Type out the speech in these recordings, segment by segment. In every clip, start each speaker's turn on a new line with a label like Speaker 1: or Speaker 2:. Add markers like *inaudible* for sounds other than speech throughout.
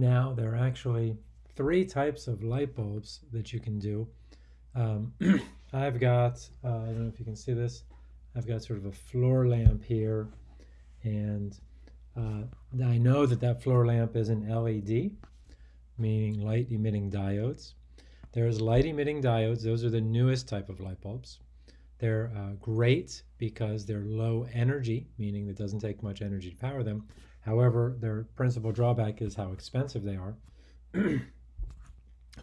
Speaker 1: Now, there are actually three types of light bulbs that you can do. Um, *clears throat* I've got, uh, I don't know if you can see this, I've got sort of a floor lamp here, and uh, I know that that floor lamp is an LED, meaning light emitting diodes. There's light emitting diodes, those are the newest type of light bulbs. They're uh, great because they're low energy, meaning it doesn't take much energy to power them. However, their principal drawback is how expensive they are. *clears throat*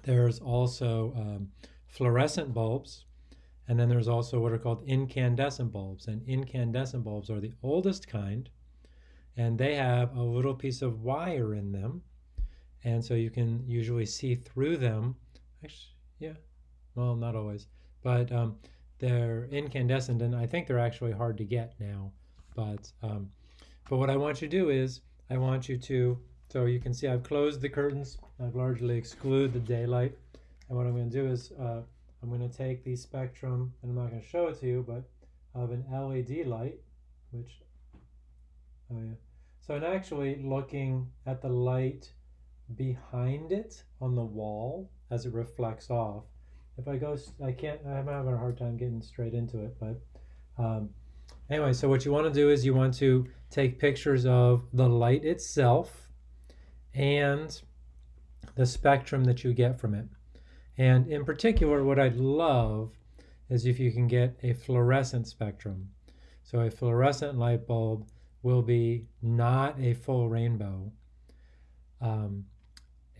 Speaker 1: there's also um, fluorescent bulbs, and then there's also what are called incandescent bulbs. And incandescent bulbs are the oldest kind, and they have a little piece of wire in them. And so you can usually see through them. Actually, yeah, well, not always, but um, they're incandescent, and I think they're actually hard to get now. But um, but what I want you to do is I want you to, so you can see I've closed the curtains. I've largely excluded the daylight. And what I'm going to do is uh, I'm going to take the spectrum, and I'm not going to show it to you, but of an LED light, which, oh yeah. So I'm actually looking at the light behind it on the wall as it reflects off. If I go, I can't, I'm having a hard time getting straight into it, but um, anyway, so what you want to do is you want to take pictures of the light itself and the spectrum that you get from it. And in particular, what I'd love is if you can get a fluorescent spectrum. So a fluorescent light bulb will be not a full rainbow. Um,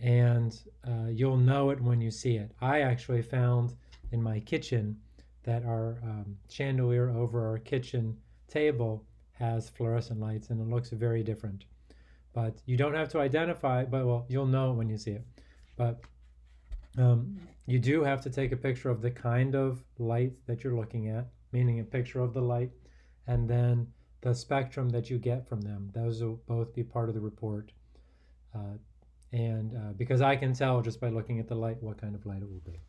Speaker 1: and uh, you'll know it when you see it. I actually found in my kitchen that our um, chandelier over our kitchen table has fluorescent lights and it looks very different. But you don't have to identify, but well, you'll know when you see it. But um, you do have to take a picture of the kind of light that you're looking at, meaning a picture of the light, and then the spectrum that you get from them. Those will both be part of the report. Uh, and uh, because I can tell just by looking at the light what kind of light it will be.